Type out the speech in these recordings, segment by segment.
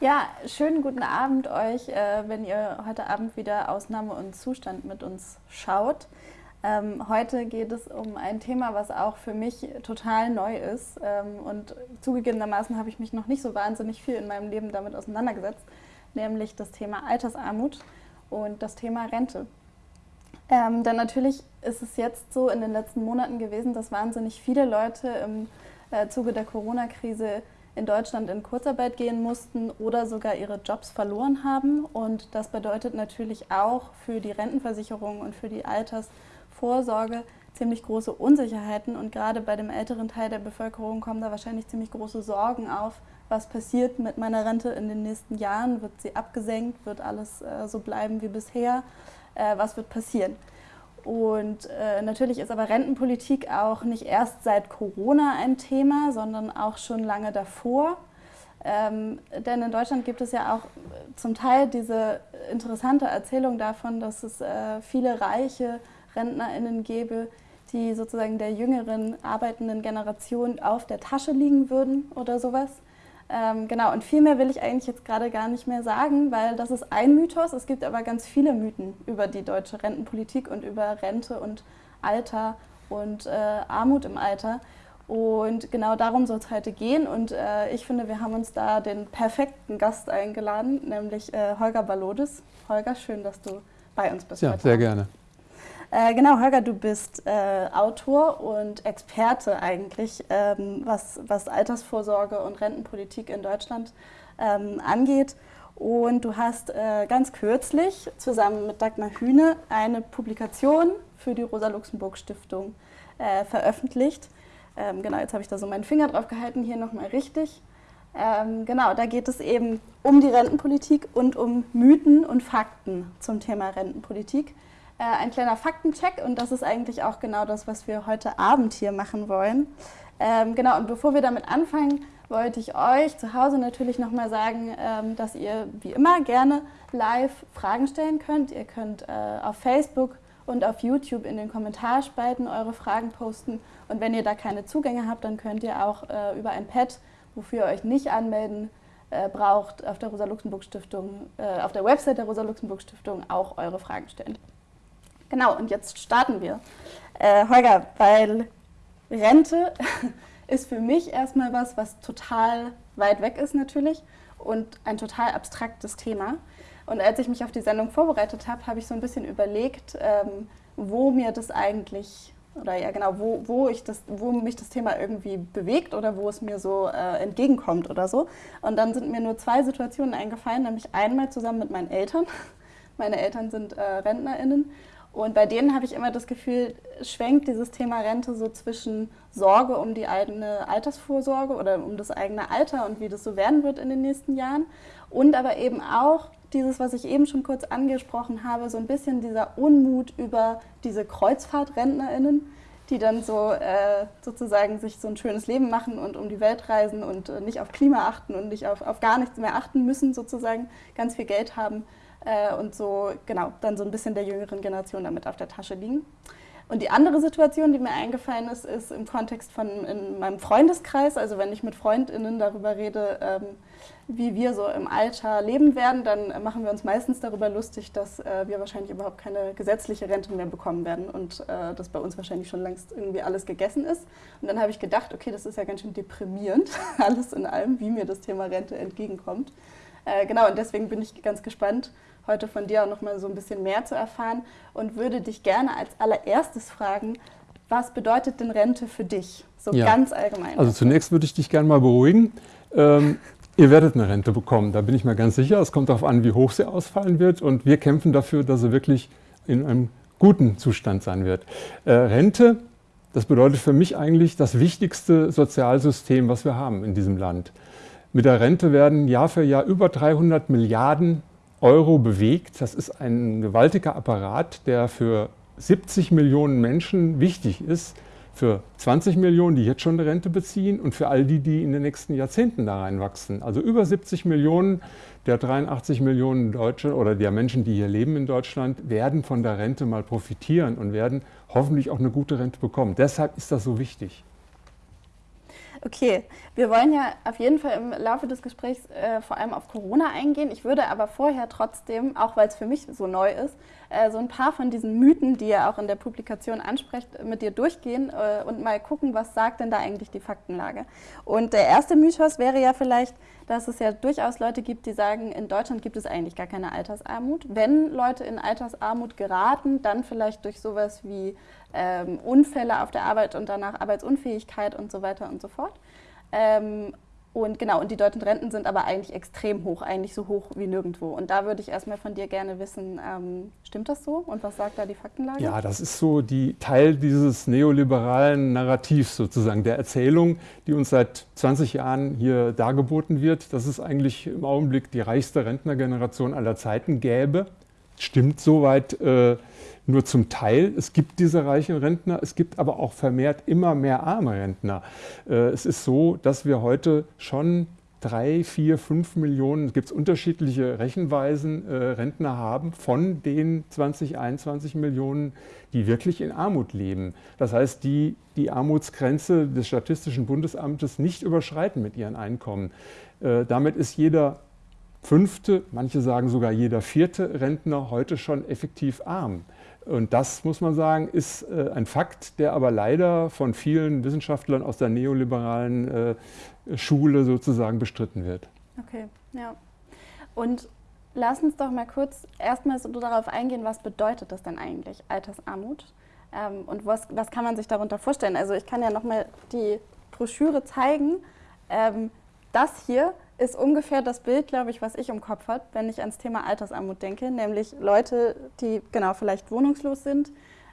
Ja, schönen guten Abend euch, äh, wenn ihr heute Abend wieder Ausnahme und Zustand mit uns schaut. Ähm, heute geht es um ein Thema, was auch für mich total neu ist. Ähm, und zugegebenermaßen habe ich mich noch nicht so wahnsinnig viel in meinem Leben damit auseinandergesetzt, nämlich das Thema Altersarmut und das Thema Rente. Ähm, denn natürlich ist es jetzt so in den letzten Monaten gewesen, dass wahnsinnig viele Leute im äh, Zuge der Corona-Krise in Deutschland in Kurzarbeit gehen mussten oder sogar ihre Jobs verloren haben. Und das bedeutet natürlich auch für die Rentenversicherung und für die Altersvorsorge ziemlich große Unsicherheiten. Und gerade bei dem älteren Teil der Bevölkerung kommen da wahrscheinlich ziemlich große Sorgen auf. Was passiert mit meiner Rente in den nächsten Jahren? Wird sie abgesenkt? Wird alles äh, so bleiben wie bisher? Äh, was wird passieren? Und äh, natürlich ist aber Rentenpolitik auch nicht erst seit Corona ein Thema, sondern auch schon lange davor. Ähm, denn in Deutschland gibt es ja auch zum Teil diese interessante Erzählung davon, dass es äh, viele reiche RentnerInnen gäbe, die sozusagen der jüngeren arbeitenden Generation auf der Tasche liegen würden oder sowas. Ähm, genau, und viel mehr will ich eigentlich jetzt gerade gar nicht mehr sagen, weil das ist ein Mythos. Es gibt aber ganz viele Mythen über die deutsche Rentenpolitik und über Rente und Alter und äh, Armut im Alter. Und genau darum soll es heute gehen. Und äh, ich finde, wir haben uns da den perfekten Gast eingeladen, nämlich äh, Holger Balodis. Holger, schön, dass du bei uns bist. Ja, sehr gerne. Äh, genau, Holger, du bist äh, Autor und Experte eigentlich, ähm, was, was Altersvorsorge und Rentenpolitik in Deutschland ähm, angeht. Und du hast äh, ganz kürzlich zusammen mit Dagmar Hühne eine Publikation für die Rosa-Luxemburg-Stiftung äh, veröffentlicht. Ähm, genau, jetzt habe ich da so meinen Finger drauf gehalten, hier nochmal richtig. Ähm, genau, da geht es eben um die Rentenpolitik und um Mythen und Fakten zum Thema Rentenpolitik äh, ein kleiner Faktencheck und das ist eigentlich auch genau das, was wir heute Abend hier machen wollen. Ähm, genau, und bevor wir damit anfangen, wollte ich euch zu Hause natürlich nochmal sagen, ähm, dass ihr wie immer gerne live Fragen stellen könnt. Ihr könnt äh, auf Facebook und auf YouTube in den Kommentarspalten eure Fragen posten. Und wenn ihr da keine Zugänge habt, dann könnt ihr auch äh, über ein Pad, wofür ihr euch nicht anmelden äh, braucht, auf der Rosa-Luxemburg-Stiftung, äh, auf der Website der Rosa-Luxemburg-Stiftung auch eure Fragen stellen. Genau, und jetzt starten wir. Äh, Holger, weil Rente ist für mich erstmal was, was total weit weg ist natürlich und ein total abstraktes Thema. Und als ich mich auf die Sendung vorbereitet habe, habe ich so ein bisschen überlegt, ähm, wo mir das eigentlich oder ja genau, wo, wo, ich das, wo mich das Thema irgendwie bewegt oder wo es mir so äh, entgegenkommt oder so. Und dann sind mir nur zwei Situationen eingefallen, nämlich einmal zusammen mit meinen Eltern. Meine Eltern sind äh, RentnerInnen und bei denen habe ich immer das Gefühl, schwenkt dieses Thema Rente so zwischen Sorge um die eigene Altersvorsorge oder um das eigene Alter und wie das so werden wird in den nächsten Jahren. Und aber eben auch dieses, was ich eben schon kurz angesprochen habe, so ein bisschen dieser Unmut über diese KreuzfahrtrentnerInnen, die dann so äh, sozusagen sich so ein schönes Leben machen und um die Welt reisen und äh, nicht auf Klima achten und nicht auf, auf gar nichts mehr achten müssen, sozusagen ganz viel Geld haben äh, und so, genau, dann so ein bisschen der jüngeren Generation damit auf der Tasche liegen. Und die andere Situation, die mir eingefallen ist, ist im Kontext von in meinem Freundeskreis, also wenn ich mit FreundInnen darüber rede, ähm, wie wir so im Alter leben werden, dann machen wir uns meistens darüber lustig, dass äh, wir wahrscheinlich überhaupt keine gesetzliche Rente mehr bekommen werden und äh, dass bei uns wahrscheinlich schon längst irgendwie alles gegessen ist. Und dann habe ich gedacht, okay, das ist ja ganz schön deprimierend, alles in allem, wie mir das Thema Rente entgegenkommt. Äh, genau, und deswegen bin ich ganz gespannt, heute von dir auch noch mal so ein bisschen mehr zu erfahren und würde dich gerne als allererstes fragen, was bedeutet denn Rente für dich, so ja. ganz allgemein? Also zunächst würde ich dich gerne mal beruhigen. Ähm, ihr werdet eine Rente bekommen, da bin ich mir ganz sicher. Es kommt darauf an, wie hoch sie ausfallen wird und wir kämpfen dafür, dass sie wirklich in einem guten Zustand sein wird. Äh, Rente, das bedeutet für mich eigentlich das wichtigste Sozialsystem, was wir haben in diesem Land. Mit der Rente werden Jahr für Jahr über 300 Milliarden Euro bewegt. Das ist ein gewaltiger Apparat, der für 70 Millionen Menschen wichtig ist, für 20 Millionen, die jetzt schon eine Rente beziehen und für all die, die in den nächsten Jahrzehnten da reinwachsen. Also über 70 Millionen der 83 Millionen Deutsche oder der Menschen, die hier leben in Deutschland, werden von der Rente mal profitieren und werden hoffentlich auch eine gute Rente bekommen. Deshalb ist das so wichtig. Okay, wir wollen ja auf jeden Fall im Laufe des Gesprächs äh, vor allem auf Corona eingehen. Ich würde aber vorher trotzdem, auch weil es für mich so neu ist, äh, so ein paar von diesen Mythen, die ihr auch in der Publikation ansprecht, mit dir durchgehen äh, und mal gucken, was sagt denn da eigentlich die Faktenlage. Und der erste Mythos wäre ja vielleicht, dass es ja durchaus Leute gibt, die sagen, in Deutschland gibt es eigentlich gar keine Altersarmut. Wenn Leute in Altersarmut geraten, dann vielleicht durch sowas wie ähm, Unfälle auf der Arbeit und danach Arbeitsunfähigkeit und so weiter und so fort. Ähm, und genau, und die deutschen Renten sind aber eigentlich extrem hoch, eigentlich so hoch wie nirgendwo. Und da würde ich erstmal von dir gerne wissen, ähm, stimmt das so? Und was sagt da die Faktenlage? Ja, das ist so die Teil dieses neoliberalen Narrativs sozusagen, der Erzählung, die uns seit 20 Jahren hier dargeboten wird, dass es eigentlich im Augenblick die reichste Rentnergeneration aller Zeiten gäbe. Stimmt soweit. Äh, nur zum Teil. Es gibt diese reichen Rentner, es gibt aber auch vermehrt immer mehr arme Rentner. Äh, es ist so, dass wir heute schon drei, vier, fünf Millionen, es gibt unterschiedliche Rechenweisen, äh, Rentner haben von den 20, 21 Millionen, die wirklich in Armut leben. Das heißt, die die Armutsgrenze des Statistischen Bundesamtes nicht überschreiten mit ihren Einkommen. Äh, damit ist jeder fünfte, manche sagen sogar jeder vierte Rentner heute schon effektiv arm. Und das, muss man sagen, ist äh, ein Fakt, der aber leider von vielen Wissenschaftlern aus der neoliberalen äh, Schule sozusagen bestritten wird. Okay, ja. Und lass uns doch mal kurz erstmal so darauf eingehen, was bedeutet das denn eigentlich, Altersarmut? Ähm, und was, was kann man sich darunter vorstellen? Also ich kann ja nochmal die Broschüre zeigen. Ähm, das hier ist ungefähr das Bild, glaube ich, was ich im Kopf habe, wenn ich ans Thema Altersarmut denke, nämlich Leute, die genau vielleicht wohnungslos sind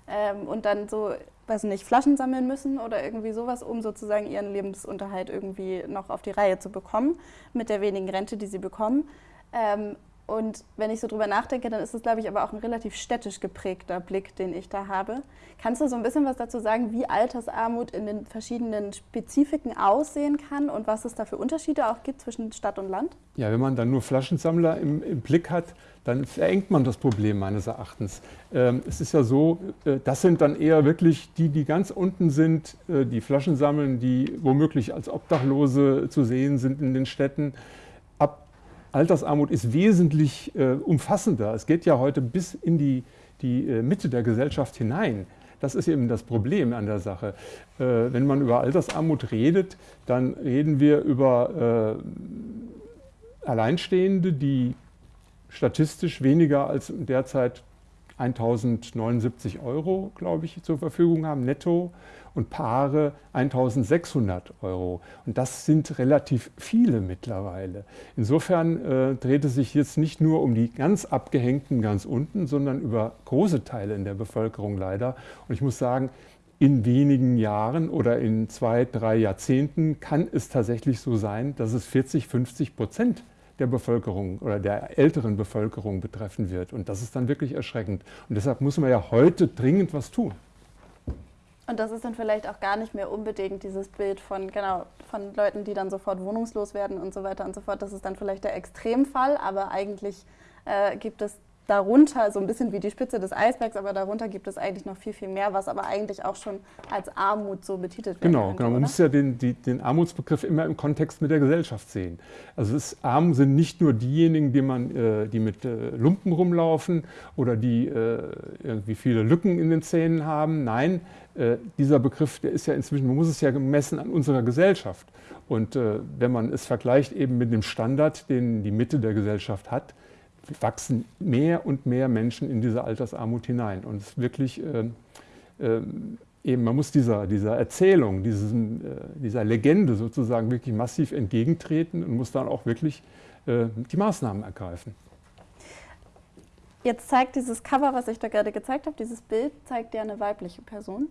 ähm, und dann so, weiß nicht, Flaschen sammeln müssen oder irgendwie sowas, um sozusagen ihren Lebensunterhalt irgendwie noch auf die Reihe zu bekommen mit der wenigen Rente, die sie bekommen. Ähm, und wenn ich so drüber nachdenke, dann ist es, glaube ich, aber auch ein relativ städtisch geprägter Blick, den ich da habe. Kannst du so ein bisschen was dazu sagen, wie Altersarmut in den verschiedenen Spezifiken aussehen kann und was es da für Unterschiede auch gibt zwischen Stadt und Land? Ja, wenn man dann nur Flaschensammler im, im Blick hat, dann verengt man das Problem meines Erachtens. Ähm, es ist ja so, äh, das sind dann eher wirklich die, die ganz unten sind, äh, die Flaschen sammeln, die womöglich als Obdachlose zu sehen sind in den Städten. Altersarmut ist wesentlich äh, umfassender. Es geht ja heute bis in die, die äh, Mitte der Gesellschaft hinein. Das ist eben das Problem an der Sache. Äh, wenn man über Altersarmut redet, dann reden wir über äh, Alleinstehende, die statistisch weniger als derzeit 1079 Euro, glaube ich, zur Verfügung haben, netto und Paare 1600 Euro. Und das sind relativ viele mittlerweile. Insofern äh, dreht es sich jetzt nicht nur um die ganz Abgehängten ganz unten, sondern über große Teile in der Bevölkerung leider. Und ich muss sagen, in wenigen Jahren oder in zwei, drei Jahrzehnten kann es tatsächlich so sein, dass es 40, 50 Prozent der Bevölkerung oder der älteren Bevölkerung betreffen wird. Und das ist dann wirklich erschreckend. Und deshalb muss man ja heute dringend was tun. Und das ist dann vielleicht auch gar nicht mehr unbedingt dieses Bild von, genau, von Leuten, die dann sofort wohnungslos werden und so weiter und so fort. Das ist dann vielleicht der Extremfall, aber eigentlich äh, gibt es darunter, so ein bisschen wie die Spitze des Eisbergs, aber darunter gibt es eigentlich noch viel, viel mehr, was aber eigentlich auch schon als Armut so betitelt wird. Genau, genau. Man muss ja den, die, den Armutsbegriff immer im Kontext mit der Gesellschaft sehen. Also es arm sind nicht nur diejenigen, die, man, äh, die mit äh, Lumpen rumlaufen oder die äh, irgendwie viele Lücken in den Zähnen haben. Nein, äh, dieser Begriff, der ist ja inzwischen, man muss es ja gemessen an unserer Gesellschaft. Und äh, wenn man es vergleicht eben mit dem Standard, den die Mitte der Gesellschaft hat, wachsen mehr und mehr Menschen in diese Altersarmut hinein. Und es ist wirklich äh, äh, eben, man muss dieser, dieser Erzählung, diesen, äh, dieser Legende sozusagen wirklich massiv entgegentreten und muss dann auch wirklich äh, die Maßnahmen ergreifen. Jetzt zeigt dieses Cover, was ich da gerade gezeigt habe, dieses Bild, zeigt ja eine weibliche Person.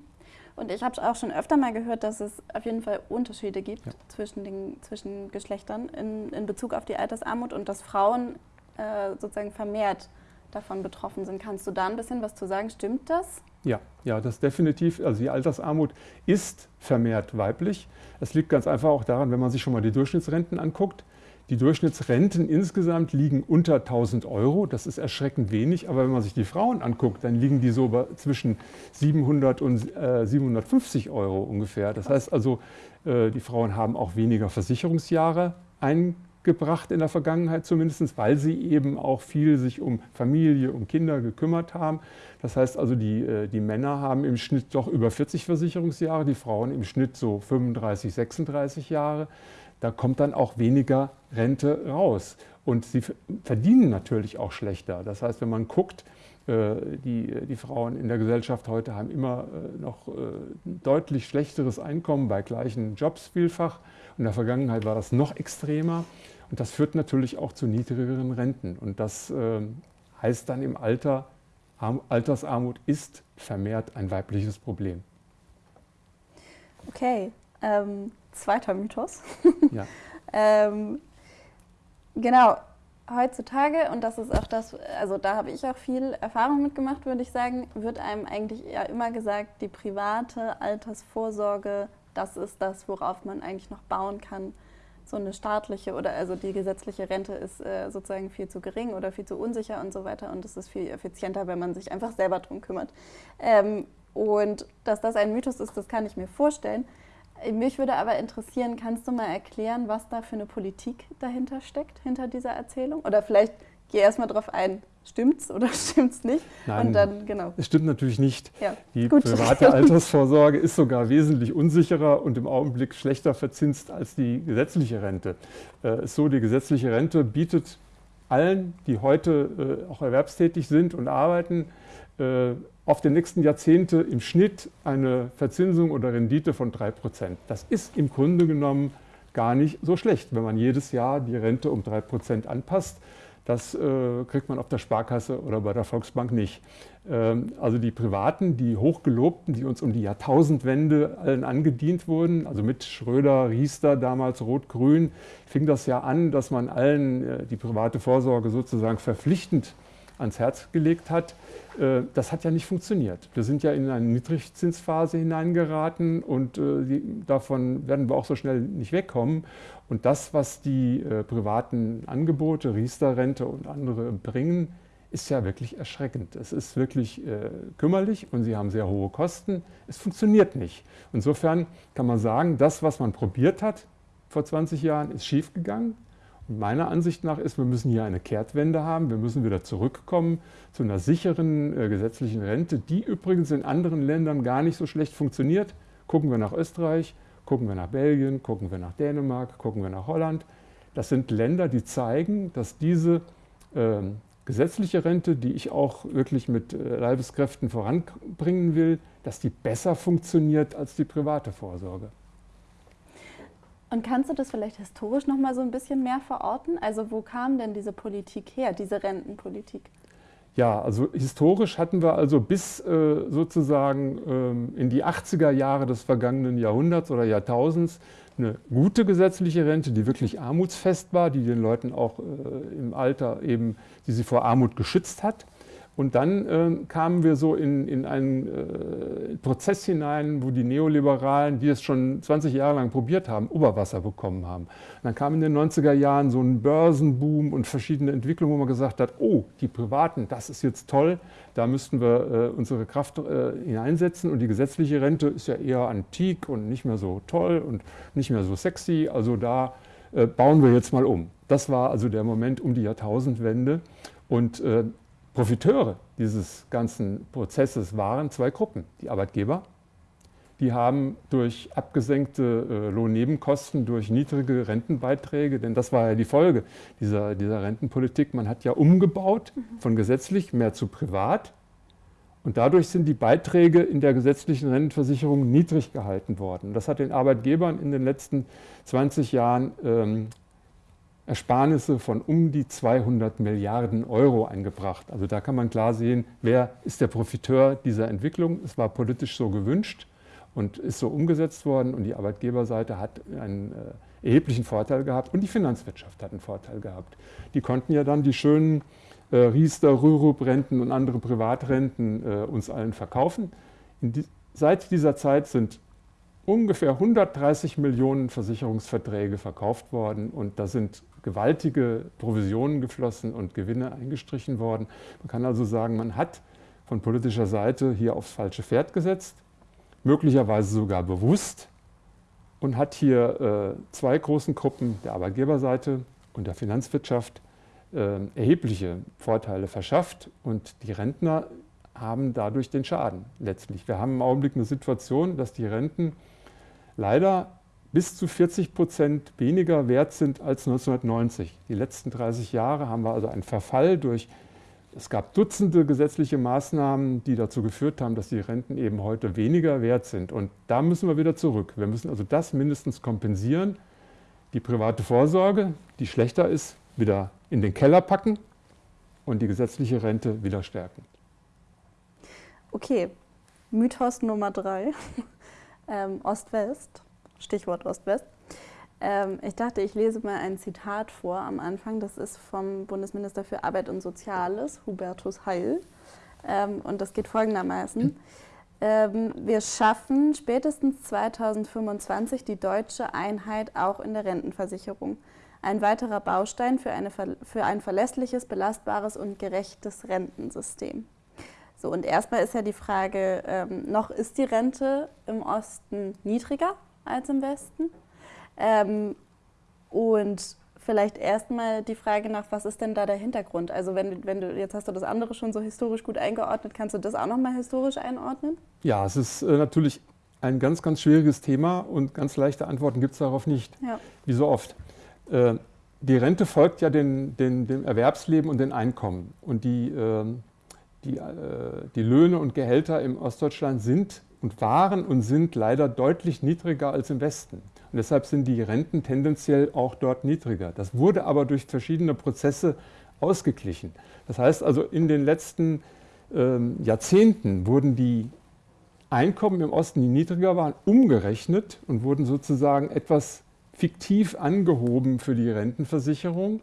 Und ich habe auch schon öfter mal gehört, dass es auf jeden Fall Unterschiede gibt ja. zwischen den zwischen Geschlechtern in, in Bezug auf die Altersarmut und dass Frauen äh, sozusagen vermehrt davon betroffen sind. Kannst du da ein bisschen was zu sagen? Stimmt das? Ja, ja, das definitiv. Also die Altersarmut ist vermehrt weiblich. Es liegt ganz einfach auch daran, wenn man sich schon mal die Durchschnittsrenten anguckt, Die Durchschnittsrenten insgesamt liegen unter 1000 Euro. Das ist erschreckend wenig. Aber wenn man sich die Frauen anguckt, dann liegen die so zwischen 700 und äh, 750 Euro ungefähr. Das heißt also, äh, die Frauen haben auch weniger Versicherungsjahre eingebracht in der Vergangenheit zumindest, weil sie eben auch viel sich um Familie, um Kinder gekümmert haben. Das heißt also, die, äh, die Männer haben im Schnitt doch über 40 Versicherungsjahre, die Frauen im Schnitt so 35, 36 Jahre da kommt dann auch weniger Rente raus. Und sie verdienen natürlich auch schlechter. Das heißt, wenn man guckt, äh, die, die Frauen in der Gesellschaft heute haben immer äh, noch deutlich schlechteres Einkommen bei gleichen Jobs vielfach. In der Vergangenheit war das noch extremer. Und das führt natürlich auch zu niedrigeren Renten. Und das heißt dann im Alter, Altersarmut ist vermehrt ein weibliches Problem. Okay, ähm, zweiter Mythos. Ja. ähm, genau, heutzutage, und das ist auch das, also da habe ich auch viel Erfahrung mitgemacht, würde ich sagen, wird einem eigentlich ja immer gesagt, die private Altersvorsorge, das ist das, worauf man eigentlich noch bauen kann. So eine staatliche oder also die gesetzliche Rente ist äh, sozusagen viel zu gering oder viel zu unsicher und so weiter. Und es ist viel effizienter, wenn man sich einfach selber drum kümmert. Ähm, und dass das ein Mythos ist, das kann ich mir vorstellen. Mich würde aber interessieren, kannst du mal erklären, was da für eine Politik dahinter steckt, hinter dieser Erzählung? Oder vielleicht geh erstmal drauf ein, stimmt's oder stimmt's nicht? Nein, und dann, genau. es stimmt natürlich nicht. Ja, die gut. private Altersvorsorge ist sogar wesentlich unsicherer und im Augenblick schlechter verzinst als die gesetzliche Rente. Äh, so, die gesetzliche Rente bietet allen, die heute äh, auch erwerbstätig sind und arbeiten, äh, auf die nächsten Jahrzehnte im Schnitt eine Verzinsung oder Rendite von 3 Prozent. Das ist im Grunde genommen gar nicht so schlecht, wenn man jedes Jahr die Rente um 3 Prozent anpasst. Das äh, kriegt man auf der Sparkasse oder bei der Volksbank nicht. Ähm, also die Privaten, die Hochgelobten, die uns um die Jahrtausendwende allen angedient wurden, also mit Schröder, Riester, damals Rot-Grün, fing das ja an, dass man allen äh, die private Vorsorge sozusagen verpflichtend ans Herz gelegt hat. Äh, das hat ja nicht funktioniert. Wir sind ja in eine Niedrigzinsphase hineingeraten und äh, davon werden wir auch so schnell nicht wegkommen. Und das, was die äh, privaten Angebote, Riester-Rente und andere bringen, ist ja wirklich erschreckend. Es ist wirklich kümmerlich und sie haben sehr hohe Kosten. Es funktioniert nicht. Insofern kann man sagen, das, was man probiert hat vor 20 Jahren, ist schiefgegangen meiner Ansicht nach ist, wir müssen hier eine Kehrtwende haben. Wir müssen wieder zurückkommen zu einer sicheren äh, gesetzlichen Rente, die übrigens in anderen Ländern gar nicht so schlecht funktioniert. Gucken wir nach Österreich, gucken wir nach Belgien, gucken wir nach Dänemark, gucken wir nach Holland. Das sind Länder, die zeigen, dass diese äh, gesetzliche Rente, die ich auch wirklich mit äh, Leibeskräften voranbringen will, dass die besser funktioniert als die private Vorsorge. Und kannst du das vielleicht historisch noch mal so ein bisschen mehr verorten? Also wo kam denn diese Politik her, diese Rentenpolitik? Ja, also historisch hatten wir also bis äh, sozusagen ähm, in die 80er Jahre des vergangenen Jahrhunderts oder Jahrtausends eine gute gesetzliche Rente, die wirklich armutsfest war, die den Leuten auch äh, im Alter eben, die sie vor Armut geschützt hat. Und dann äh, kamen wir so in, in einen äh, Prozess hinein, wo die Neoliberalen, die es schon 20 Jahre lang probiert haben, Oberwasser bekommen haben. Und dann kam in den 90er Jahren so ein Börsenboom und verschiedene Entwicklungen, wo man gesagt hat, oh, die Privaten, das ist jetzt toll, da müssten wir äh, unsere Kraft äh, hineinsetzen. Und die gesetzliche Rente ist ja eher antik und nicht mehr so toll und nicht mehr so sexy. Also da äh, bauen wir jetzt mal um. Das war also der Moment um die Jahrtausendwende. Und äh, Profiteure dieses ganzen Prozesses waren zwei Gruppen. Die Arbeitgeber, die haben durch abgesenkte äh, Lohnnebenkosten, durch niedrige Rentenbeiträge, denn das war ja die Folge dieser, dieser Rentenpolitik, man hat ja umgebaut von gesetzlich mehr zu privat und dadurch sind die Beiträge in der gesetzlichen Rentenversicherung niedrig gehalten worden. Das hat den Arbeitgebern in den letzten 20 Jahren ähm, Ersparnisse von um die 200 Milliarden Euro eingebracht. Also da kann man klar sehen, wer ist der Profiteur dieser Entwicklung. Es war politisch so gewünscht und ist so umgesetzt worden und die Arbeitgeberseite hat einen äh, erheblichen Vorteil gehabt und die Finanzwirtschaft hat einen Vorteil gehabt. Die konnten ja dann die schönen äh, Riester, Rürup-Renten und andere Privatrenten äh, uns allen verkaufen. Die, seit dieser Zeit sind ungefähr 130 Millionen Versicherungsverträge verkauft worden und da sind gewaltige Provisionen geflossen und Gewinne eingestrichen worden. Man kann also sagen, man hat von politischer Seite hier aufs falsche Pferd gesetzt, möglicherweise sogar bewusst und hat hier äh, zwei großen Gruppen der Arbeitgeberseite und der Finanzwirtschaft äh, erhebliche Vorteile verschafft und die Rentner haben dadurch den Schaden letztlich. Wir haben im Augenblick eine Situation, dass die Renten leider bis zu 40 Prozent weniger wert sind als 1990. Die letzten 30 Jahre haben wir also einen Verfall durch, es gab Dutzende gesetzliche Maßnahmen, die dazu geführt haben, dass die Renten eben heute weniger wert sind. Und da müssen wir wieder zurück. Wir müssen also das mindestens kompensieren. Die private Vorsorge, die schlechter ist, wieder in den Keller packen und die gesetzliche Rente wieder stärken. Okay, Mythos Nummer drei, ähm, Ost-West, Stichwort Ost-West. Ähm, ich dachte, ich lese mal ein Zitat vor am Anfang. Das ist vom Bundesminister für Arbeit und Soziales, Hubertus Heil. Ähm, und das geht folgendermaßen. Ähm, wir schaffen spätestens 2025 die deutsche Einheit auch in der Rentenversicherung. Ein weiterer Baustein für, eine, für ein verlässliches, belastbares und gerechtes Rentensystem. So, und erstmal ist ja die Frage, ähm, noch ist die Rente im Osten niedriger als im Westen? Ähm, und vielleicht erstmal die Frage nach, was ist denn da der Hintergrund? Also wenn, wenn du, jetzt hast du das andere schon so historisch gut eingeordnet, kannst du das auch nochmal historisch einordnen? Ja, es ist äh, natürlich ein ganz, ganz schwieriges Thema und ganz leichte Antworten gibt es darauf nicht, ja. wie so oft. Äh, die Rente folgt ja den, den, dem Erwerbsleben und den Einkommen. Und die, äh, die, äh, die Löhne und Gehälter im Ostdeutschland sind und waren und sind leider deutlich niedriger als im Westen. Und deshalb sind die Renten tendenziell auch dort niedriger. Das wurde aber durch verschiedene Prozesse ausgeglichen. Das heißt also, in den letzten ähm, Jahrzehnten wurden die Einkommen im Osten, die niedriger waren, umgerechnet und wurden sozusagen etwas fiktiv angehoben für die Rentenversicherung.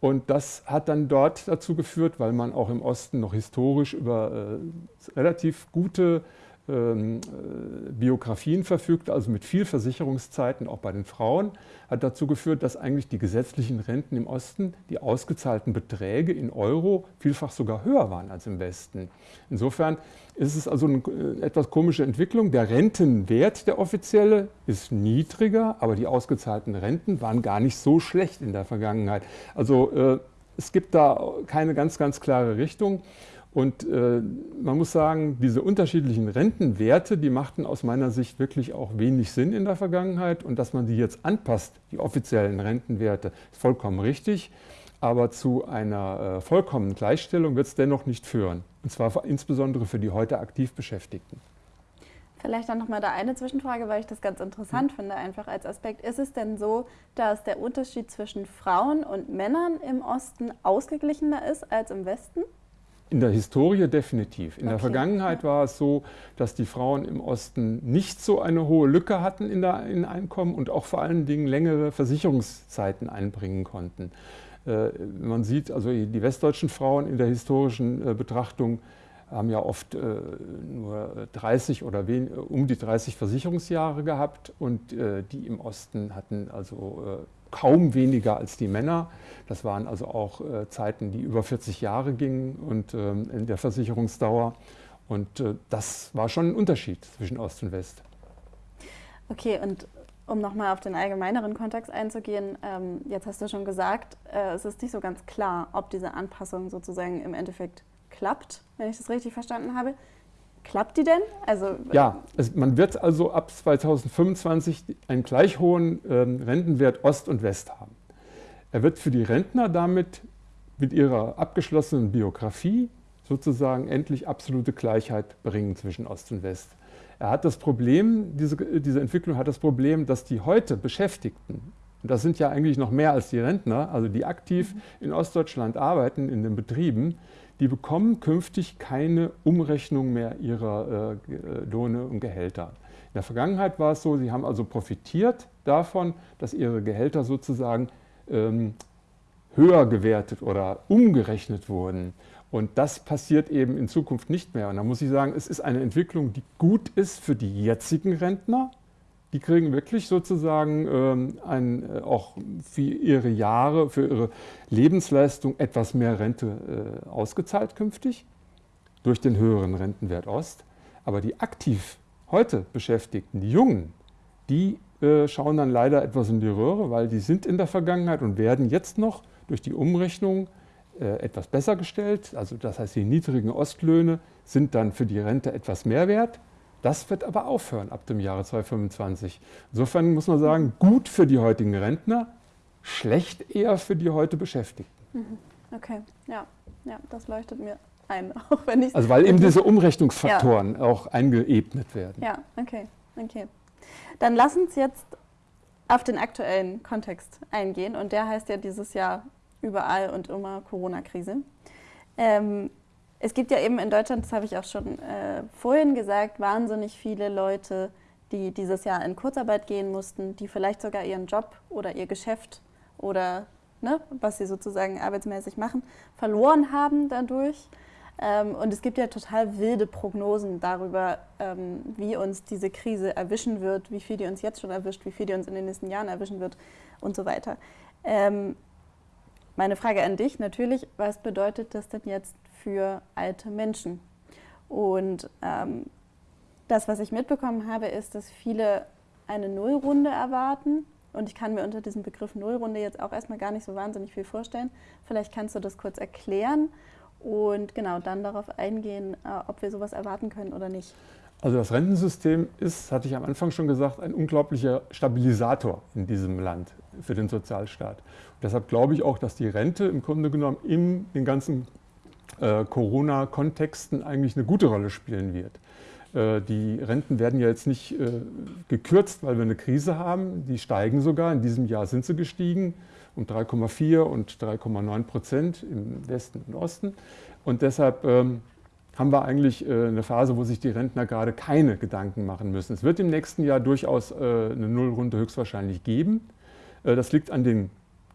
Und das hat dann dort dazu geführt, weil man auch im Osten noch historisch über äh, relativ gute ähm, äh, Biografien verfügt, also mit viel Versicherungszeiten auch bei den Frauen, hat dazu geführt, dass eigentlich die gesetzlichen Renten im Osten, die ausgezahlten Beträge in Euro vielfach sogar höher waren als im Westen. Insofern ist es also eine äh, etwas komische Entwicklung. Der Rentenwert, der offizielle, ist niedriger, aber die ausgezahlten Renten waren gar nicht so schlecht in der Vergangenheit. Also äh, es gibt da keine ganz, ganz klare Richtung. Und äh, man muss sagen, diese unterschiedlichen Rentenwerte, die machten aus meiner Sicht wirklich auch wenig Sinn in der Vergangenheit. Und dass man die jetzt anpasst, die offiziellen Rentenwerte, ist vollkommen richtig. Aber zu einer äh, vollkommenen Gleichstellung wird es dennoch nicht führen. Und zwar insbesondere für die heute aktiv Beschäftigten. Vielleicht dann nochmal da eine Zwischenfrage, weil ich das ganz interessant mhm. finde, einfach als Aspekt. Ist es denn so, dass der Unterschied zwischen Frauen und Männern im Osten ausgeglichener ist als im Westen? In der Historie definitiv. In okay. der Vergangenheit war es so, dass die Frauen im Osten nicht so eine hohe Lücke hatten in der in Einkommen und auch vor allen Dingen längere Versicherungszeiten einbringen konnten. Äh, man sieht also die westdeutschen Frauen in der historischen äh, Betrachtung haben ja oft äh, nur 30 oder wen, um die 30 Versicherungsjahre gehabt und die im Osten hatten also kaum weniger als die Männer. Das waren also auch äh, Zeiten, die über 40 Jahre gingen und ähm, in der Versicherungsdauer. Und äh, das war schon ein Unterschied zwischen Ost und West. Okay, und um nochmal auf den allgemeineren Kontext einzugehen, ähm, jetzt hast du schon gesagt, äh, es ist nicht so ganz klar, ob diese Anpassung sozusagen im Endeffekt klappt, wenn ich das richtig verstanden habe. Klappt die denn? Also, ja, es, man wird also ab 2025 einen gleich hohen ähm, Rentenwert Ost und West haben. Er wird für die Rentner damit mit ihrer abgeschlossenen Biografie sozusagen endlich absolute Gleichheit bringen zwischen Ost und West. Er hat das Problem, diese, diese Entwicklung hat das Problem, dass die heute Beschäftigten, und das sind ja eigentlich noch mehr als die Rentner, also die aktiv in Ostdeutschland arbeiten in den Betrieben, die bekommen künftig keine Umrechnung mehr ihrer äh, Lohne und Gehälter. In der Vergangenheit war es so, sie haben also profitiert davon, dass ihre Gehälter sozusagen ähm, höher gewertet oder umgerechnet wurden. Und das passiert eben in Zukunft nicht mehr. Und da muss ich sagen, es ist eine Entwicklung, die gut ist für die jetzigen Rentner, die kriegen wirklich sozusagen ähm, ein, äh, auch für ihre Jahre, für ihre Lebensleistung etwas mehr Rente äh, ausgezahlt künftig durch den höheren Rentenwert Ost. Aber die aktiv heute Beschäftigten, die Jungen, die äh, schauen dann leider etwas in die Röhre, weil die sind in der Vergangenheit und werden jetzt noch durch die Umrechnung äh, etwas besser gestellt. Also das heißt, die niedrigen Ostlöhne sind dann für die Rente etwas mehr wert. Das wird aber aufhören ab dem Jahre 2025. Insofern muss man sagen, gut für die heutigen Rentner, schlecht eher für die heute Beschäftigten. Mhm. Okay, ja, ja, das leuchtet mir ein, auch wenn ich Also weil eben diese Umrechnungsfaktoren ja. auch eingeebnet werden. Ja, okay, okay. Dann lass uns jetzt auf den aktuellen Kontext eingehen und der heißt ja dieses Jahr überall und immer Corona-Krise. Ähm, es gibt ja eben in Deutschland, das habe ich auch schon äh, vorhin gesagt, wahnsinnig viele Leute, die dieses Jahr in Kurzarbeit gehen mussten, die vielleicht sogar ihren Job oder ihr Geschäft oder ne, was sie sozusagen arbeitsmäßig machen, verloren haben dadurch. Ähm, und es gibt ja total wilde Prognosen darüber, ähm, wie uns diese Krise erwischen wird, wie viel die uns jetzt schon erwischt, wie viel die uns in den nächsten Jahren erwischen wird und so weiter. Ähm, meine Frage an dich natürlich, was bedeutet das denn jetzt für alte Menschen? Und ähm, das, was ich mitbekommen habe, ist, dass viele eine Nullrunde erwarten. Und ich kann mir unter diesem Begriff Nullrunde jetzt auch erstmal gar nicht so wahnsinnig viel vorstellen. Vielleicht kannst du das kurz erklären und genau dann darauf eingehen, äh, ob wir sowas erwarten können oder nicht. Also das Rentensystem ist, hatte ich am Anfang schon gesagt, ein unglaublicher Stabilisator in diesem Land für den Sozialstaat. Und deshalb glaube ich auch, dass die Rente im Grunde genommen in den ganzen äh, Corona-Kontexten eigentlich eine gute Rolle spielen wird. Äh, die Renten werden ja jetzt nicht äh, gekürzt, weil wir eine Krise haben. Die steigen sogar. In diesem Jahr sind sie gestiegen um 3,4 und 3,9 Prozent im Westen und Osten. Und deshalb ähm, haben wir eigentlich äh, eine Phase, wo sich die Rentner gerade keine Gedanken machen müssen. Es wird im nächsten Jahr durchaus äh, eine Nullrunde höchstwahrscheinlich geben. Äh, das liegt an den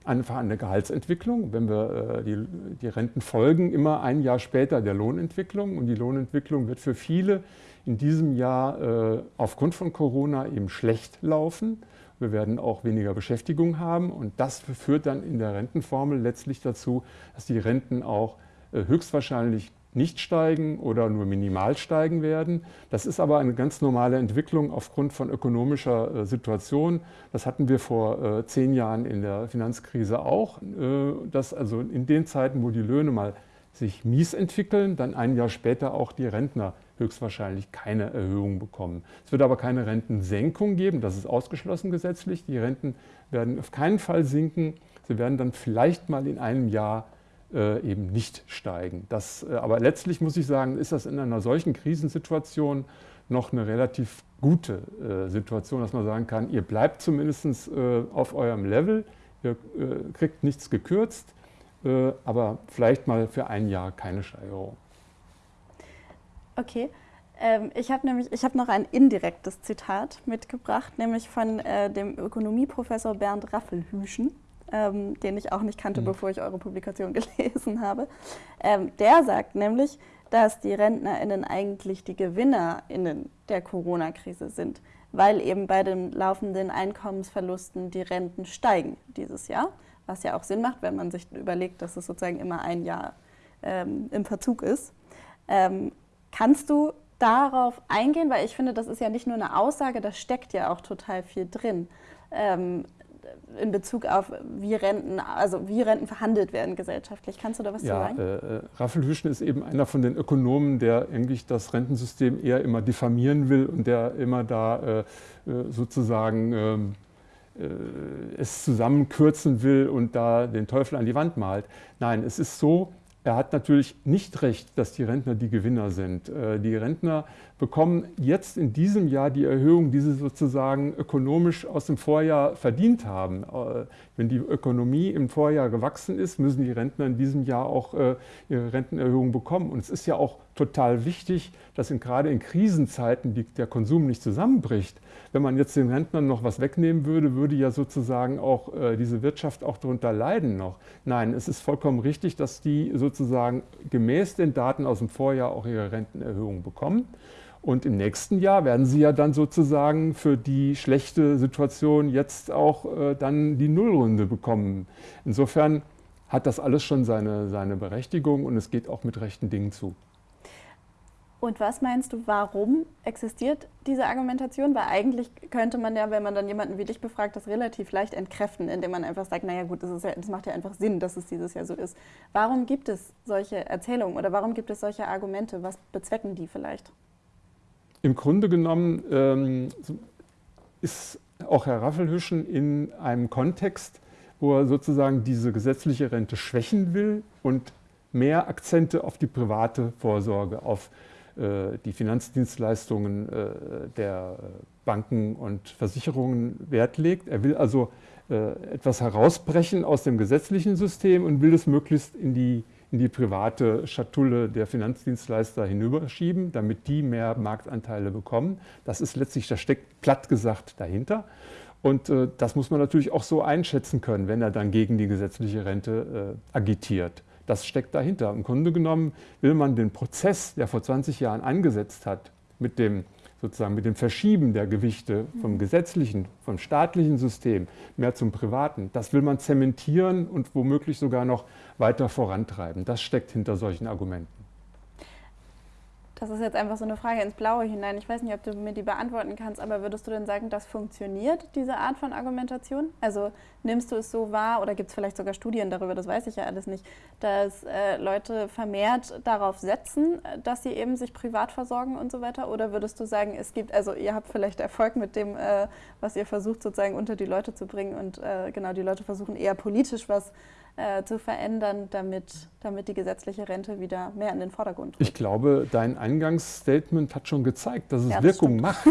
einfach an der Gehaltsentwicklung. Wenn wir die, die Renten folgen immer ein Jahr später der Lohnentwicklung und die Lohnentwicklung wird für viele in diesem Jahr aufgrund von Corona eben schlecht laufen. Wir werden auch weniger Beschäftigung haben und das führt dann in der Rentenformel letztlich dazu, dass die Renten auch äh, höchstwahrscheinlich nicht steigen oder nur minimal steigen werden. Das ist aber eine ganz normale Entwicklung aufgrund von ökonomischer äh, Situation. Das hatten wir vor äh, zehn Jahren in der Finanzkrise auch, dass also in den Zeiten, wo die Löhne mal sich mies entwickeln, dann ein Jahr später auch die Rentner höchstwahrscheinlich keine Erhöhung bekommen. Es wird aber keine Rentensenkung geben, das ist ausgeschlossen gesetzlich. Die Renten werden auf keinen Fall sinken. Sie werden dann vielleicht mal in einem Jahr äh, eben nicht steigen. Das, äh, aber letztlich muss ich sagen, ist das in einer solchen Krisensituation noch eine relativ gute äh, Situation, dass man sagen kann, ihr bleibt zumindest äh, auf eurem Level, ihr äh, kriegt nichts gekürzt, äh, aber vielleicht mal für ein Jahr keine Steigerung. Okay. Ähm, ich habe nämlich, ich habe noch ein indirektes Zitat mitgebracht, nämlich von äh, dem Ökonomieprofessor Bernd Raffelhüschen, ähm, den ich auch nicht kannte, mhm. bevor ich eure Publikation gelesen habe. Ähm, der sagt nämlich, dass die RentnerInnen eigentlich die GewinnerInnen der Corona-Krise sind, weil eben bei den laufenden Einkommensverlusten die Renten steigen dieses Jahr, was ja auch Sinn macht, wenn man sich überlegt, dass es sozusagen immer ein Jahr ähm, im Verzug ist. Ähm, Kannst du darauf eingehen? Weil ich finde, das ist ja nicht nur eine Aussage, da steckt ja auch total viel drin. Ähm, in Bezug auf wie Renten, also wie Renten verhandelt werden gesellschaftlich. Kannst du da was ja, zu sagen? Äh, äh Raphael Hüschen ist eben einer von den Ökonomen, der eigentlich das Rentensystem eher immer diffamieren will und der immer da äh, äh sozusagen ähm, äh, es zusammenkürzen will und da den Teufel an die Wand malt. Nein, es ist so, er hat natürlich nicht recht, dass die Rentner die Gewinner sind. Äh, die Rentner bekommen jetzt in diesem Jahr die Erhöhung, die sie sozusagen ökonomisch aus dem Vorjahr verdient haben. Äh, wenn die Ökonomie im Vorjahr gewachsen ist, müssen die Rentner in diesem Jahr auch äh, ihre Rentenerhöhung bekommen. Und es ist ja auch total wichtig, dass in, gerade in Krisenzeiten die, der Konsum nicht zusammenbricht. Wenn man jetzt den Rentnern noch was wegnehmen würde, würde ja sozusagen auch äh, diese Wirtschaft auch darunter leiden noch. Nein, es ist vollkommen richtig, dass die sozusagen gemäß den Daten aus dem Vorjahr auch ihre Rentenerhöhung bekommen. Und im nächsten Jahr werden sie ja dann sozusagen für die schlechte Situation jetzt auch äh, dann die Nullrunde bekommen. Insofern hat das alles schon seine, seine Berechtigung und es geht auch mit rechten Dingen zu. Und was meinst du, warum existiert diese Argumentation? Weil eigentlich könnte man ja, wenn man dann jemanden wie dich befragt, das relativ leicht entkräften, indem man einfach sagt, naja gut, das, ja, das macht ja einfach Sinn, dass es dieses Jahr so ist. Warum gibt es solche Erzählungen oder warum gibt es solche Argumente? Was bezwecken die vielleicht? Im Grunde genommen ähm, ist auch Herr Raffelhüschen in einem Kontext, wo er sozusagen diese gesetzliche Rente schwächen will und mehr Akzente auf die private Vorsorge, auf die Finanzdienstleistungen äh, der Banken und Versicherungen Wert legt. Er will also äh, etwas herausbrechen aus dem gesetzlichen System und will es möglichst in die, in die private Schatulle der Finanzdienstleister hinüberschieben, damit die mehr Marktanteile bekommen. Das ist letztlich, das steckt platt gesagt dahinter. Und äh, das muss man natürlich auch so einschätzen können, wenn er dann gegen die gesetzliche Rente äh, agitiert. Das steckt dahinter. Im Grunde genommen will man den Prozess, der vor 20 Jahren angesetzt hat, mit dem sozusagen mit dem Verschieben der Gewichte vom gesetzlichen, vom staatlichen System mehr zum privaten, das will man zementieren und womöglich sogar noch weiter vorantreiben. Das steckt hinter solchen Argumenten. Das ist jetzt einfach so eine Frage ins Blaue hinein. Ich weiß nicht, ob du mir die beantworten kannst, aber würdest du denn sagen, das funktioniert, diese Art von Argumentation? Also nimmst du es so wahr oder gibt es vielleicht sogar Studien darüber, das weiß ich ja alles nicht, dass äh, Leute vermehrt darauf setzen, dass sie eben sich privat versorgen und so weiter? Oder würdest du sagen, es gibt, also ihr habt vielleicht Erfolg mit dem, äh, was ihr versucht sozusagen unter die Leute zu bringen und äh, genau, die Leute versuchen eher politisch was äh, zu verändern, damit, damit die gesetzliche Rente wieder mehr in den Vordergrund rückt. Ich glaube, dein Eingangsstatement hat schon gezeigt, dass es ja, das Wirkung stimmt. macht,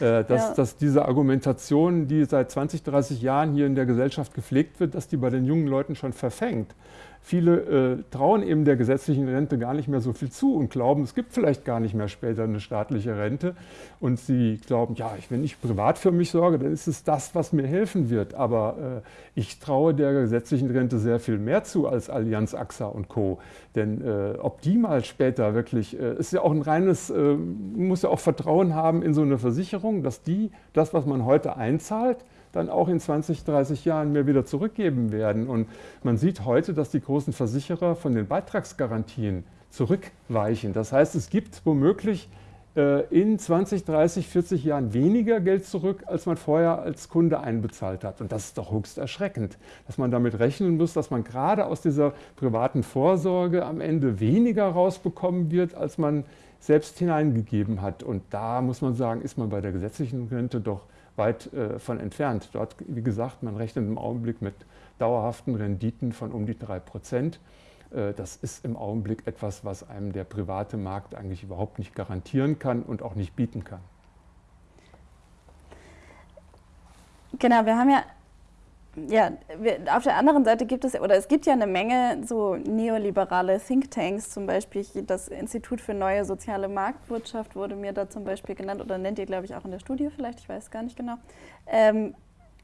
äh, dass, ja. dass diese Argumentation, die seit 20, 30 Jahren hier in der Gesellschaft gepflegt wird, dass die bei den jungen Leuten schon verfängt. Viele äh, trauen eben der gesetzlichen Rente gar nicht mehr so viel zu und glauben, es gibt vielleicht gar nicht mehr später eine staatliche Rente. Und sie glauben, ja, wenn ich privat für mich sorge, dann ist es das, was mir helfen wird. Aber äh, ich traue der gesetzlichen Rente sehr viel mehr zu als Allianz, AXA und Co. Denn äh, ob die mal später wirklich, äh, ist ja auch ein reines, äh, muss ja auch Vertrauen haben in so eine Versicherung, dass die das, was man heute einzahlt, dann auch in 20, 30 Jahren mir wieder zurückgeben werden. Und man sieht heute, dass die großen Versicherer von den Beitragsgarantien zurückweichen. Das heißt, es gibt womöglich äh, in 20, 30, 40 Jahren weniger Geld zurück, als man vorher als Kunde einbezahlt hat. Und das ist doch höchst erschreckend, dass man damit rechnen muss, dass man gerade aus dieser privaten Vorsorge am Ende weniger rausbekommen wird, als man selbst hineingegeben hat. Und da muss man sagen, ist man bei der gesetzlichen Rente doch weit äh, von entfernt. Dort, wie gesagt, man rechnet im Augenblick mit dauerhaften Renditen von um die 3 Prozent. Äh, das ist im Augenblick etwas, was einem der private Markt eigentlich überhaupt nicht garantieren kann und auch nicht bieten kann. Genau, wir haben ja ja, auf der anderen Seite gibt es, oder es gibt ja eine Menge so neoliberale Thinktanks, zum Beispiel das Institut für neue soziale Marktwirtschaft wurde mir da zum Beispiel genannt, oder nennt ihr, glaube ich, auch in der Studie vielleicht, ich weiß gar nicht genau, ähm,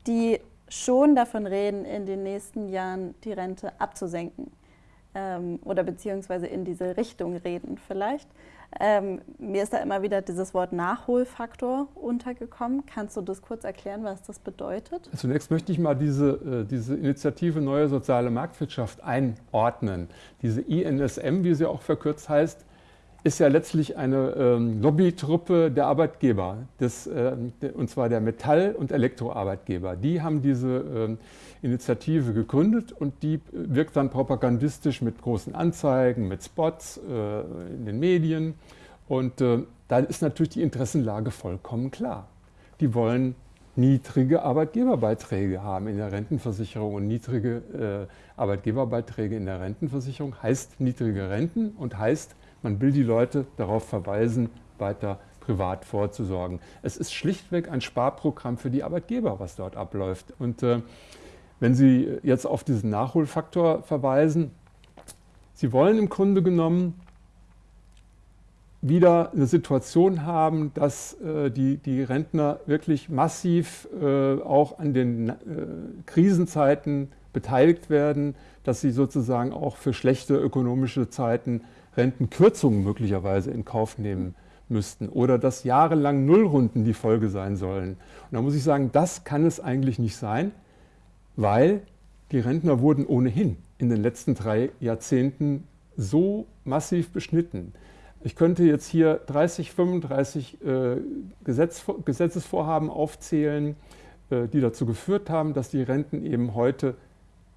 die schon davon reden, in den nächsten Jahren die Rente abzusenken ähm, oder beziehungsweise in diese Richtung reden vielleicht. Ähm, mir ist da immer wieder dieses Wort Nachholfaktor untergekommen. Kannst du das kurz erklären, was das bedeutet? Zunächst möchte ich mal diese, äh, diese Initiative Neue Soziale Marktwirtschaft einordnen. Diese INSM, wie sie auch verkürzt heißt, ist ja letztlich eine ähm, Lobbytruppe der Arbeitgeber, des, äh, und zwar der Metall- und Elektroarbeitgeber. Die haben diese ähm, Initiative gegründet und die wirkt dann propagandistisch mit großen Anzeigen, mit Spots äh, in den Medien. Und äh, da ist natürlich die Interessenlage vollkommen klar. Die wollen niedrige Arbeitgeberbeiträge haben in der Rentenversicherung und niedrige äh, Arbeitgeberbeiträge in der Rentenversicherung heißt niedrige Renten und heißt, man will die Leute darauf verweisen, weiter privat vorzusorgen. Es ist schlichtweg ein Sparprogramm für die Arbeitgeber, was dort abläuft. Und äh, wenn Sie jetzt auf diesen Nachholfaktor verweisen, Sie wollen im Grunde genommen wieder eine Situation haben, dass äh, die, die Rentner wirklich massiv äh, auch an den äh, Krisenzeiten beteiligt werden, dass sie sozusagen auch für schlechte ökonomische Zeiten Rentenkürzungen möglicherweise in Kauf nehmen müssten oder dass jahrelang Nullrunden die Folge sein sollen. Und da muss ich sagen, das kann es eigentlich nicht sein, weil die Rentner wurden ohnehin in den letzten drei Jahrzehnten so massiv beschnitten. Ich könnte jetzt hier 30, 35 äh, Gesetz, Gesetzesvorhaben aufzählen, äh, die dazu geführt haben, dass die Renten eben heute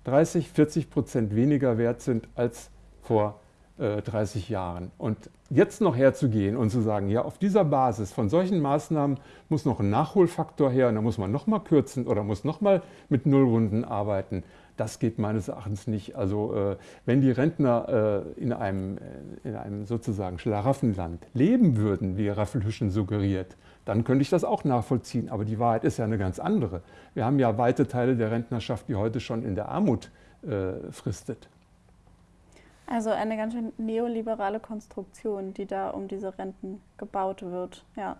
30, 40 Prozent weniger wert sind als vor äh, 30 Jahren. Und jetzt noch herzugehen und zu sagen, ja, auf dieser Basis von solchen Maßnahmen muss noch ein Nachholfaktor her und da muss man noch mal kürzen oder muss noch mal mit Nullrunden arbeiten, das geht meines Erachtens nicht. Also äh, wenn die Rentner äh, in, einem, äh, in einem sozusagen Schlaraffenland leben würden, wie Raffelhüschen suggeriert, dann könnte ich das auch nachvollziehen. Aber die Wahrheit ist ja eine ganz andere. Wir haben ja weite Teile der Rentnerschaft, die heute schon in der Armut äh, fristet. Also eine ganz schön neoliberale Konstruktion, die da um diese Renten gebaut wird. Ja.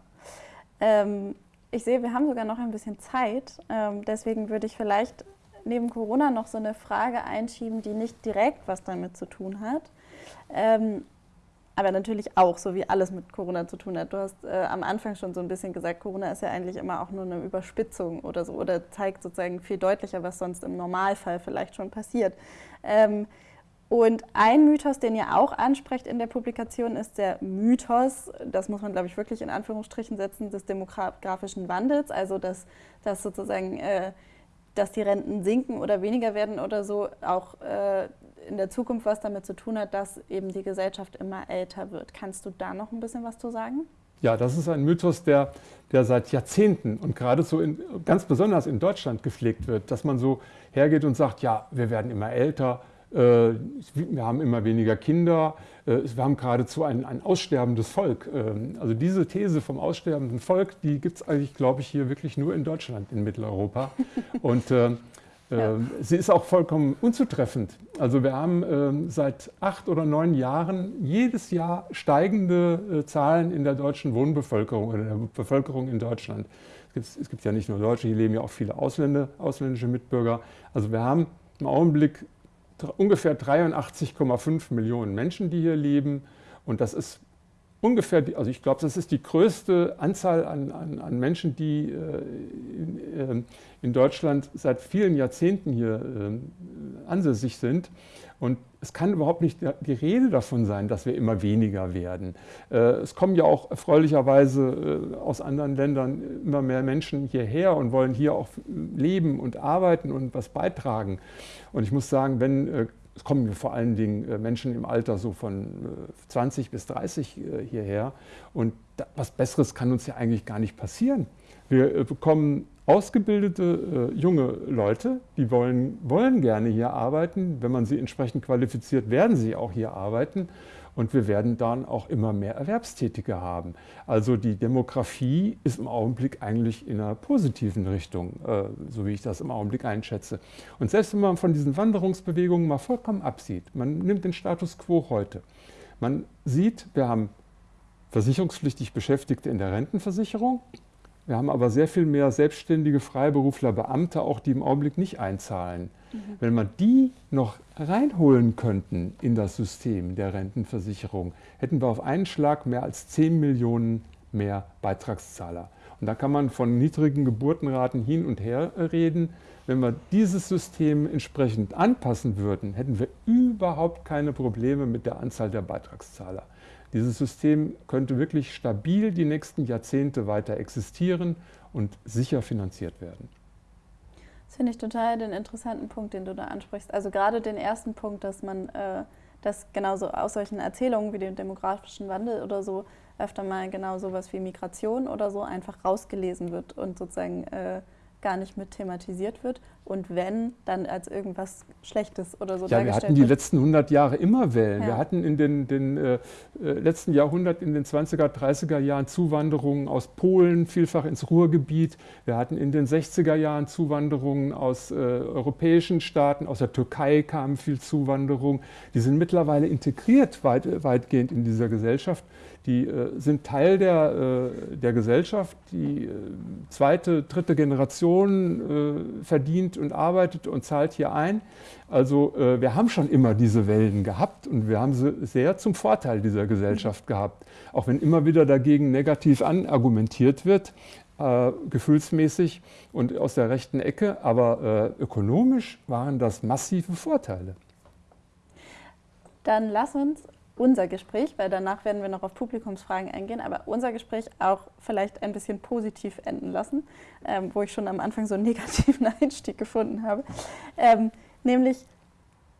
Ähm, ich sehe, wir haben sogar noch ein bisschen Zeit. Ähm, deswegen würde ich vielleicht neben Corona noch so eine Frage einschieben, die nicht direkt was damit zu tun hat. Ähm, aber natürlich auch, so wie alles mit Corona zu tun hat. Du hast äh, am Anfang schon so ein bisschen gesagt, Corona ist ja eigentlich immer auch nur eine Überspitzung oder so oder zeigt sozusagen viel deutlicher, was sonst im Normalfall vielleicht schon passiert. Ähm, und ein Mythos, den ihr auch ansprecht in der Publikation, ist der Mythos, das muss man, glaube ich, wirklich in Anführungsstrichen setzen, des demografischen Wandels, also dass, dass sozusagen äh, dass die Renten sinken oder weniger werden oder so, auch äh, in der Zukunft was damit zu tun hat, dass eben die Gesellschaft immer älter wird. Kannst du da noch ein bisschen was zu sagen? Ja, das ist ein Mythos, der, der seit Jahrzehnten und gerade so in, ganz besonders in Deutschland gepflegt wird, dass man so hergeht und sagt, ja, wir werden immer älter, wir haben immer weniger Kinder, äh, wir haben geradezu ein, ein aussterbendes Volk. Ähm, also diese These vom aussterbenden Volk, die gibt es eigentlich, glaube ich, hier wirklich nur in Deutschland, in Mitteleuropa. Und äh, ja. Ähm, sie ist auch vollkommen unzutreffend. Also wir haben äh, seit acht oder neun Jahren jedes Jahr steigende äh, Zahlen in der deutschen Wohnbevölkerung oder der Bevölkerung in Deutschland. Es gibt, es gibt ja nicht nur Deutsche, hier leben ja auch viele Ausländer, ausländische Mitbürger. Also wir haben im Augenblick ungefähr 83,5 Millionen Menschen, die hier leben. Und das ist ungefähr, also ich glaube, das ist die größte Anzahl an, an, an Menschen, die äh, in, äh, in, Deutschland seit vielen Jahrzehnten hier äh, ansässig sind. Und es kann überhaupt nicht die Rede davon sein, dass wir immer weniger werden. Äh, es kommen ja auch erfreulicherweise äh, aus anderen Ländern immer mehr Menschen hierher und wollen hier auch leben und arbeiten und was beitragen. Und ich muss sagen, wenn es kommen vor allen Dingen Menschen im Alter so von 20 bis 30 hierher. Und was Besseres kann uns ja eigentlich gar nicht passieren. Wir bekommen ausgebildete äh, junge Leute, die wollen, wollen gerne hier arbeiten. Wenn man sie entsprechend qualifiziert, werden sie auch hier arbeiten. Und wir werden dann auch immer mehr Erwerbstätige haben. Also die Demografie ist im Augenblick eigentlich in einer positiven Richtung, äh, so wie ich das im Augenblick einschätze. Und selbst wenn man von diesen Wanderungsbewegungen mal vollkommen absieht, man nimmt den Status quo heute. Man sieht, wir haben versicherungspflichtig Beschäftigte in der Rentenversicherung, wir haben aber sehr viel mehr selbstständige Freiberufler, Beamte auch, die im Augenblick nicht einzahlen. Mhm. Wenn man die noch reinholen könnten in das System der Rentenversicherung, hätten wir auf einen Schlag mehr als 10 Millionen mehr Beitragszahler. Und da kann man von niedrigen Geburtenraten hin und her reden. Wenn wir dieses System entsprechend anpassen würden, hätten wir überhaupt keine Probleme mit der Anzahl der Beitragszahler. Dieses System könnte wirklich stabil die nächsten Jahrzehnte weiter existieren und sicher finanziert werden. Das finde ich total den interessanten Punkt, den du da ansprichst. Also gerade den ersten Punkt, dass man äh, das genauso aus solchen Erzählungen wie dem demografischen Wandel oder so öfter mal genau sowas wie Migration oder so einfach rausgelesen wird und sozusagen äh, gar nicht mit thematisiert wird und wenn, dann als irgendwas Schlechtes oder so Ja, wir hatten die wird. letzten 100 Jahre immer Wellen. Ja. Wir hatten in den, den äh, äh letzten Jahrhundert, in den 20er, 30er Jahren Zuwanderungen aus Polen, vielfach ins Ruhrgebiet. Wir hatten in den 60er Jahren Zuwanderungen aus äh, europäischen Staaten, aus der Türkei kam viel Zuwanderung. Die sind mittlerweile integriert weit, weitgehend in dieser Gesellschaft die äh, sind Teil der, äh, der Gesellschaft. Die äh, zweite, dritte Generation äh, verdient und arbeitet und zahlt hier ein. Also äh, wir haben schon immer diese Wellen gehabt und wir haben sie sehr zum Vorteil dieser Gesellschaft gehabt. Auch wenn immer wieder dagegen negativ anargumentiert wird, äh, gefühlsmäßig und aus der rechten Ecke, aber ökonomisch waren das massive Vorteile. Dann lass uns unser Gespräch, weil danach werden wir noch auf Publikumsfragen eingehen, aber unser Gespräch auch vielleicht ein bisschen positiv enden lassen, ähm, wo ich schon am Anfang so einen negativen Einstieg gefunden habe. Ähm, nämlich,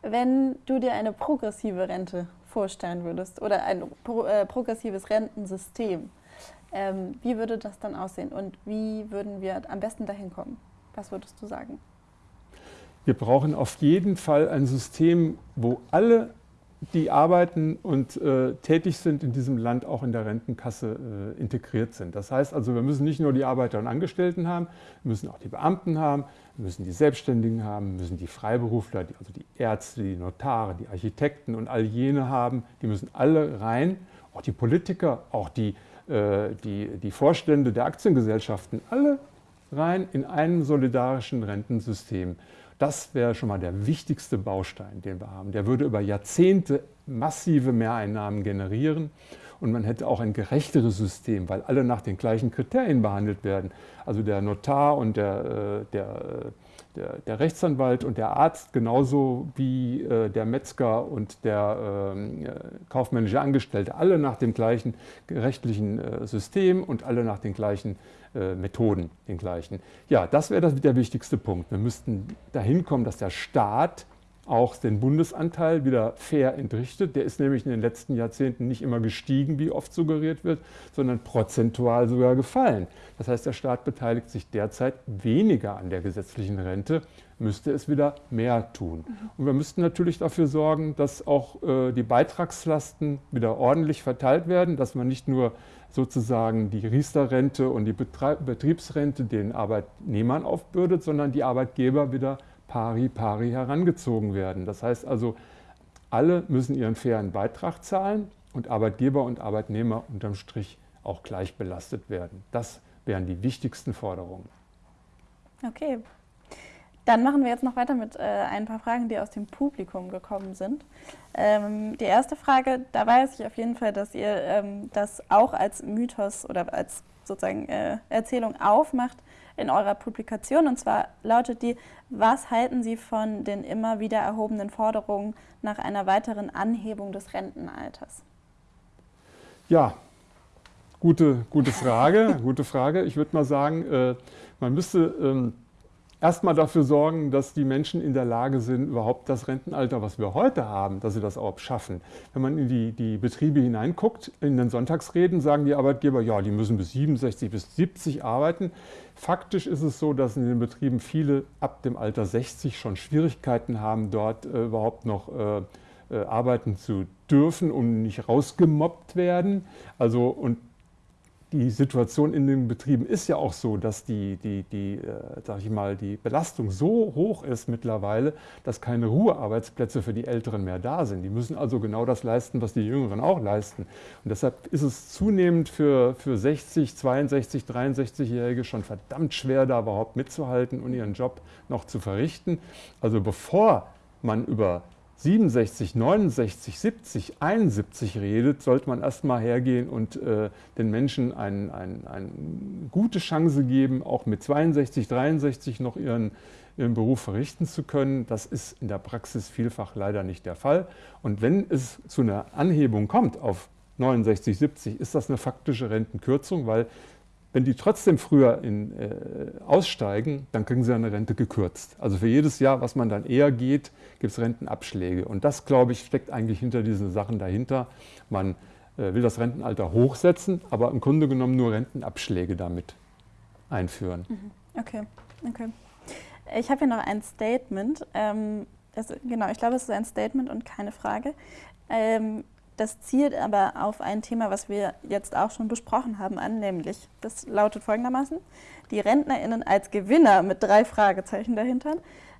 wenn du dir eine progressive Rente vorstellen würdest oder ein pro, äh, progressives Rentensystem, ähm, wie würde das dann aussehen und wie würden wir am besten dahin kommen? Was würdest du sagen? Wir brauchen auf jeden Fall ein System, wo alle die arbeiten und äh, tätig sind in diesem Land, auch in der Rentenkasse äh, integriert sind. Das heißt also, wir müssen nicht nur die Arbeiter und Angestellten haben, wir müssen auch die Beamten haben, wir müssen die Selbstständigen haben, wir müssen die Freiberufler, die, also die Ärzte, die Notare, die Architekten und all jene haben. Die müssen alle rein, auch die Politiker, auch die, äh, die, die Vorstände der Aktiengesellschaften, alle rein in einem solidarischen Rentensystem. Das wäre schon mal der wichtigste Baustein, den wir haben. Der würde über Jahrzehnte massive Mehreinnahmen generieren und man hätte auch ein gerechteres System, weil alle nach den gleichen Kriterien behandelt werden. Also der Notar und der, äh, der, äh, der, der Rechtsanwalt und der Arzt genauso wie äh, der Metzger und der ähm, kaufmännische Angestellte, alle nach dem gleichen rechtlichen System und alle nach den gleichen äh, Methoden den gleichen. Ja, das wäre der wichtigste Punkt. Wir müssten dahin kommen, dass der Staat auch den Bundesanteil wieder fair entrichtet. Der ist nämlich in den letzten Jahrzehnten nicht immer gestiegen, wie oft suggeriert wird, sondern prozentual sogar gefallen. Das heißt, der Staat beteiligt sich derzeit weniger an der gesetzlichen Rente, müsste es wieder mehr tun. Und wir müssten natürlich dafür sorgen, dass auch äh, die Beitragslasten wieder ordentlich verteilt werden, dass man nicht nur sozusagen die Riester-Rente und die Betriebsrente den Arbeitnehmern aufbürdet, sondern die Arbeitgeber wieder pari pari herangezogen werden. Das heißt also, alle müssen ihren fairen Beitrag zahlen und Arbeitgeber und Arbeitnehmer unterm Strich auch gleich belastet werden. Das wären die wichtigsten Forderungen. Okay, dann machen wir jetzt noch weiter mit äh, ein paar Fragen, die aus dem Publikum gekommen sind. Ähm, die erste Frage, da weiß ich auf jeden Fall, dass ihr ähm, das auch als Mythos oder als sozusagen äh, Erzählung aufmacht in eurer Publikation. Und zwar lautet die, was halten Sie von den immer wieder erhobenen Forderungen nach einer weiteren Anhebung des Rentenalters? Ja, gute, gute Frage. gute Frage. Ich würde mal sagen, äh, man müsste ähm, erstmal dafür sorgen, dass die Menschen in der Lage sind, überhaupt das Rentenalter, was wir heute haben, dass sie das auch schaffen. Wenn man in die, die Betriebe hineinguckt, in den Sonntagsreden sagen die Arbeitgeber, ja, die müssen bis 67, bis 70 arbeiten. Faktisch ist es so, dass in den Betrieben viele ab dem Alter 60 schon Schwierigkeiten haben, dort äh, überhaupt noch äh, äh, arbeiten zu dürfen und nicht rausgemobbt werden. Also, und die Situation in den Betrieben ist ja auch so, dass die, die, die, äh, ich mal, die Belastung so hoch ist mittlerweile, dass keine Ruhearbeitsplätze für die Älteren mehr da sind. Die müssen also genau das leisten, was die Jüngeren auch leisten. Und deshalb ist es zunehmend für, für 60, 62, 63-Jährige schon verdammt schwer, da überhaupt mitzuhalten und ihren Job noch zu verrichten. Also bevor man über 67, 69, 70, 71 redet, sollte man erstmal hergehen und äh, den Menschen eine ein, ein gute Chance geben, auch mit 62, 63 noch ihren, ihren Beruf verrichten zu können. Das ist in der Praxis vielfach leider nicht der Fall. Und wenn es zu einer Anhebung kommt auf 69, 70, ist das eine faktische Rentenkürzung, weil wenn die trotzdem früher in, äh, aussteigen, dann kriegen sie eine Rente gekürzt. Also für jedes Jahr, was man dann eher geht, gibt es Rentenabschläge. Und das, glaube ich, steckt eigentlich hinter diesen Sachen dahinter. Man äh, will das Rentenalter hochsetzen, aber im Grunde genommen nur Rentenabschläge damit einführen. Mhm. Okay, okay. Ich habe hier noch ein Statement. Ähm, das, genau, ich glaube, es ist ein Statement und keine Frage. Ähm, das zielt aber auf ein Thema, was wir jetzt auch schon besprochen haben, an, nämlich, das lautet folgendermaßen, die RentnerInnen als Gewinner mit drei Fragezeichen dahinter.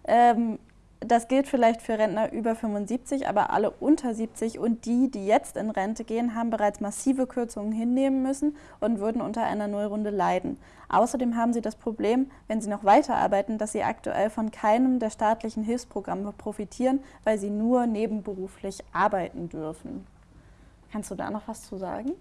Ähm, das gilt vielleicht für Rentner über 75, aber alle unter 70 und die, die jetzt in Rente gehen, haben bereits massive Kürzungen hinnehmen müssen und würden unter einer Nullrunde leiden. Außerdem haben sie das Problem, wenn sie noch weiterarbeiten, dass sie aktuell von keinem der staatlichen Hilfsprogramme profitieren, weil sie nur nebenberuflich arbeiten dürfen. Kannst du da noch was zu sagen?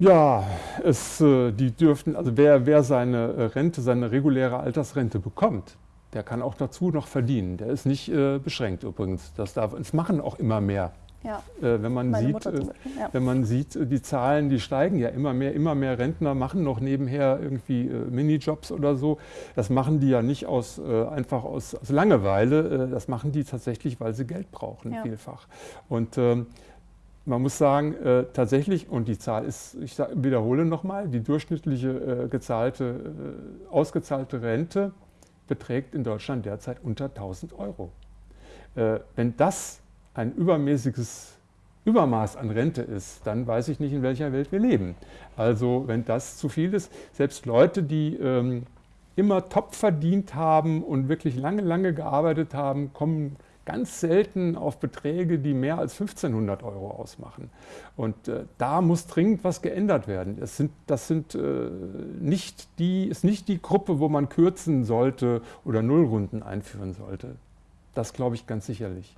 Ja, es, äh, die dürften, also wer, wer seine Rente, seine reguläre Altersrente bekommt, der kann auch dazu noch verdienen. Der ist nicht äh, beschränkt übrigens. Das darf, es machen auch immer mehr. Ja. Äh, wenn, man sieht, äh, ja. wenn man sieht, äh, die Zahlen, die steigen ja immer mehr, immer mehr Rentner machen noch nebenher irgendwie äh, Minijobs oder so. Das machen die ja nicht aus, äh, einfach aus, aus Langeweile, das machen die tatsächlich, weil sie Geld brauchen, ja. vielfach. Und ähm, man muss sagen, äh, tatsächlich, und die Zahl ist, ich sag, wiederhole nochmal, die durchschnittliche äh, gezahlte, äh, ausgezahlte Rente beträgt in Deutschland derzeit unter 1000 Euro. Wenn das ein übermäßiges Übermaß an Rente ist, dann weiß ich nicht, in welcher Welt wir leben. Also wenn das zu viel ist, selbst Leute, die ähm, immer top verdient haben und wirklich lange, lange gearbeitet haben, kommen ganz selten auf Beträge, die mehr als 1500 Euro ausmachen. Und äh, da muss dringend was geändert werden. Das, sind, das sind, äh, nicht die, ist nicht die Gruppe, wo man kürzen sollte oder Nullrunden einführen sollte. Das glaube ich ganz sicherlich.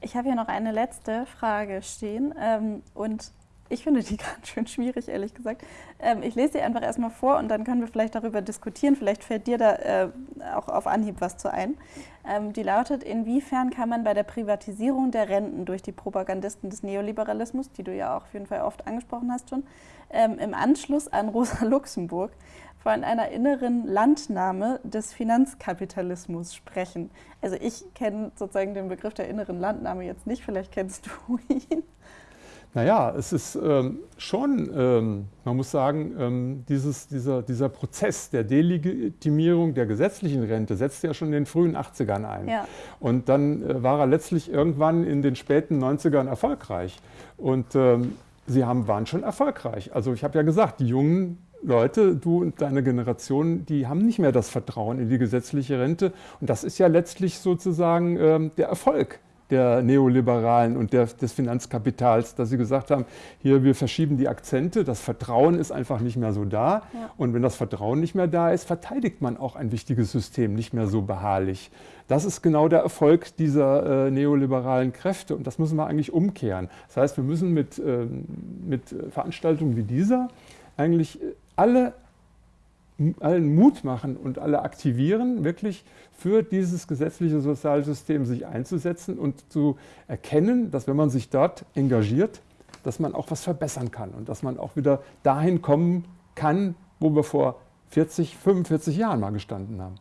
Ich habe hier noch eine letzte Frage stehen. Ähm, und ich finde die ganz schön schwierig, ehrlich gesagt. Ähm, ich lese sie einfach erstmal vor und dann können wir vielleicht darüber diskutieren. Vielleicht fällt dir da äh, auch auf Anhieb was zu ein. Ähm, die lautet, inwiefern kann man bei der Privatisierung der Renten durch die Propagandisten des Neoliberalismus, die du ja auch auf jeden Fall oft angesprochen hast schon, ähm, im Anschluss an Rosa Luxemburg von einer inneren Landnahme des Finanzkapitalismus sprechen. Also ich kenne sozusagen den Begriff der inneren Landnahme jetzt nicht, vielleicht kennst du ihn. Naja, es ist ähm, schon, ähm, man muss sagen, ähm, dieses, dieser, dieser Prozess der Delegitimierung der gesetzlichen Rente setzte ja schon in den frühen 80ern ein. Ja. Und dann äh, war er letztlich irgendwann in den späten 90ern erfolgreich. Und ähm, sie haben, waren schon erfolgreich. Also ich habe ja gesagt, die jungen Leute, du und deine Generation, die haben nicht mehr das Vertrauen in die gesetzliche Rente. Und das ist ja letztlich sozusagen ähm, der Erfolg der Neoliberalen und der, des Finanzkapitals, dass sie gesagt haben, hier, wir verschieben die Akzente, das Vertrauen ist einfach nicht mehr so da. Ja. Und wenn das Vertrauen nicht mehr da ist, verteidigt man auch ein wichtiges System nicht mehr so beharrlich. Das ist genau der Erfolg dieser äh, neoliberalen Kräfte und das müssen wir eigentlich umkehren. Das heißt, wir müssen mit, äh, mit Veranstaltungen wie dieser eigentlich alle allen Mut machen und alle aktivieren, wirklich für dieses gesetzliche Sozialsystem sich einzusetzen und zu erkennen, dass wenn man sich dort engagiert, dass man auch was verbessern kann und dass man auch wieder dahin kommen kann, wo wir vor 40, 45 Jahren mal gestanden haben.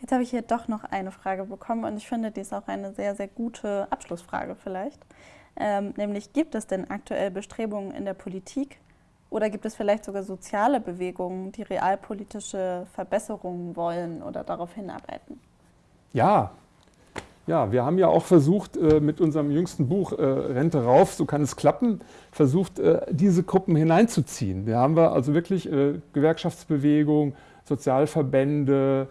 Jetzt habe ich hier doch noch eine Frage bekommen und ich finde, die ist auch eine sehr, sehr gute Abschlussfrage vielleicht. Ähm, nämlich, gibt es denn aktuell Bestrebungen in der Politik, oder gibt es vielleicht sogar soziale Bewegungen, die realpolitische Verbesserungen wollen oder darauf hinarbeiten? Ja, ja, wir haben ja auch versucht, äh, mit unserem jüngsten Buch äh, Rente rauf, so kann es klappen, versucht, äh, diese Gruppen hineinzuziehen. Wir haben wir also wirklich Gewerkschaftsbewegung, Sozialverbände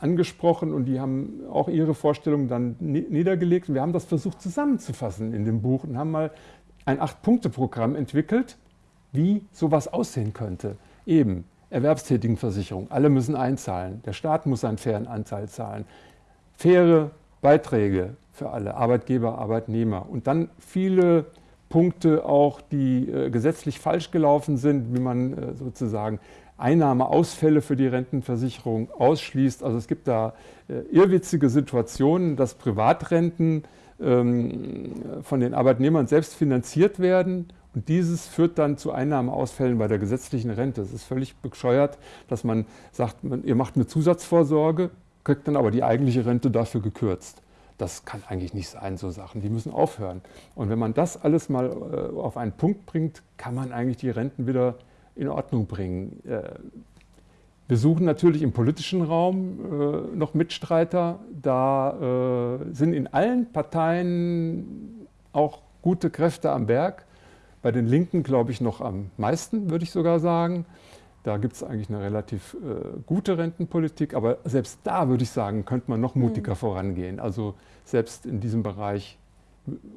angesprochen und die haben auch ihre Vorstellungen dann niedergelegt. Wir haben das versucht zusammenzufassen in dem Buch und haben mal ein Acht-Punkte-Programm entwickelt, wie sowas aussehen könnte. Eben Erwerbstätigenversicherung, alle müssen einzahlen, der Staat muss einen fairen Anteil zahlen, faire Beiträge für alle, Arbeitgeber, Arbeitnehmer. Und dann viele Punkte auch, die äh, gesetzlich falsch gelaufen sind, wie man äh, sozusagen Einnahmeausfälle für die Rentenversicherung ausschließt. Also es gibt da äh, irrwitzige Situationen, dass Privatrenten ähm, von den Arbeitnehmern selbst finanziert werden und dieses führt dann zu Einnahmeausfällen bei der gesetzlichen Rente. Es ist völlig bescheuert, dass man sagt, ihr macht eine Zusatzvorsorge, kriegt dann aber die eigentliche Rente dafür gekürzt. Das kann eigentlich nicht sein, so Sachen. Die müssen aufhören. Und wenn man das alles mal äh, auf einen Punkt bringt, kann man eigentlich die Renten wieder in Ordnung bringen. Äh, wir suchen natürlich im politischen Raum äh, noch Mitstreiter. Da äh, sind in allen Parteien auch gute Kräfte am Werk. Bei den Linken glaube ich noch am meisten, würde ich sogar sagen. Da gibt es eigentlich eine relativ äh, gute Rentenpolitik, aber selbst da würde ich sagen, könnte man noch mutiger mhm. vorangehen. Also selbst in diesem Bereich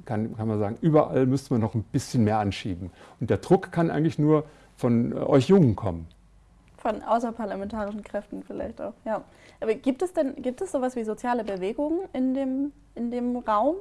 kann, kann man sagen, überall müsste man noch ein bisschen mehr anschieben. Und der Druck kann eigentlich nur von äh, euch Jungen kommen. Von außerparlamentarischen Kräften vielleicht auch, ja. Aber gibt es denn, gibt es sowas wie soziale Bewegungen in dem, in dem Raum?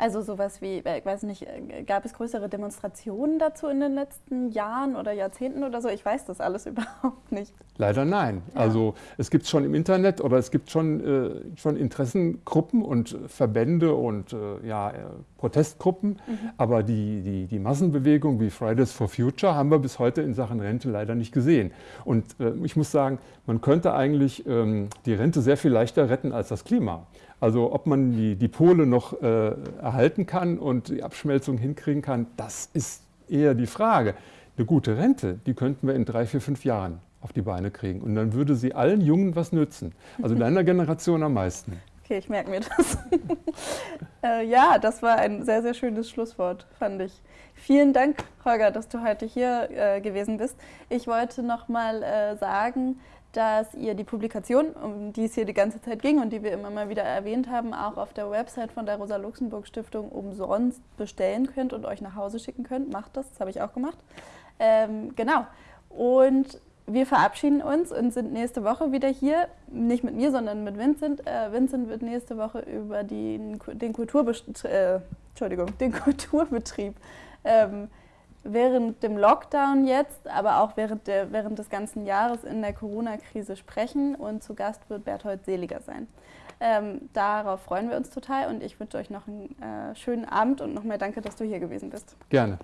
Also sowas wie, äh, ich weiß nicht, äh, gab es größere Demonstrationen dazu in den letzten Jahren oder Jahrzehnten oder so? Ich weiß das alles überhaupt nicht. Leider nein. Ja. Also es gibt schon im Internet oder es gibt schon, äh, schon Interessengruppen und Verbände und äh, ja, äh, Protestgruppen, mhm. aber die, die, die Massenbewegung wie Fridays for Future haben wir bis heute in Sachen Rente leider nicht gesehen. Und ich muss sagen, man könnte eigentlich ähm, die Rente sehr viel leichter retten als das Klima. Also ob man die, die Pole noch äh, erhalten kann und die Abschmelzung hinkriegen kann, das ist eher die Frage. Eine gute Rente, die könnten wir in drei, vier, fünf Jahren auf die Beine kriegen. Und dann würde sie allen Jungen was nützen. Also deiner Generation am meisten. Okay, ich merke mir das. äh, ja, das war ein sehr, sehr schönes Schlusswort, fand ich. Vielen Dank, Holger, dass du heute hier äh, gewesen bist. Ich wollte noch mal äh, sagen, dass ihr die Publikation, um die es hier die ganze Zeit ging und die wir immer mal wieder erwähnt haben, auch auf der Website von der Rosa-Luxemburg-Stiftung umsonst bestellen könnt und euch nach Hause schicken könnt. Macht das, das habe ich auch gemacht. Ähm, genau. Und wir verabschieden uns und sind nächste Woche wieder hier. Nicht mit mir, sondern mit Vincent. Äh, Vincent wird nächste Woche über die, den, Kulturbest äh, den Kulturbetrieb ähm, während dem Lockdown jetzt, aber auch während, der, während des ganzen Jahres in der Corona-Krise sprechen und zu Gast wird Berthold Seliger sein. Ähm, darauf freuen wir uns total und ich wünsche euch noch einen äh, schönen Abend und nochmal danke, dass du hier gewesen bist. Gerne.